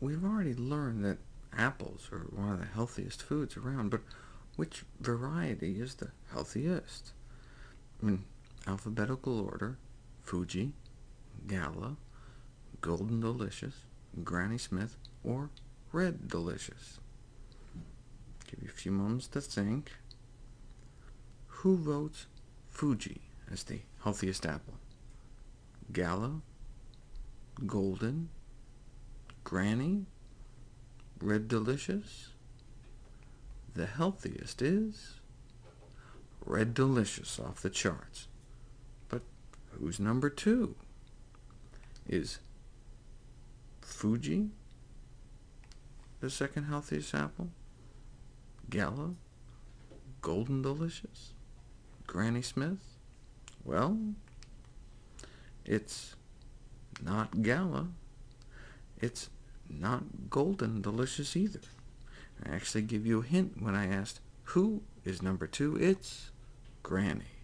we've already learned that apples are one of the healthiest foods around, but which variety is the healthiest? In alphabetical order, Fuji, Gala, Golden Delicious, Granny Smith, or Red Delicious. Give you a few moments to think. Who votes Fuji as the healthiest apple? Gala, Golden, Granny, Red Delicious? The healthiest is Red Delicious off the charts. But who's number two? Is Fuji the second healthiest apple? Gala? Golden Delicious? Granny Smith? Well, it's not Gala. It's not Golden Delicious either. I actually give you a hint when I asked who is number two. It's Granny.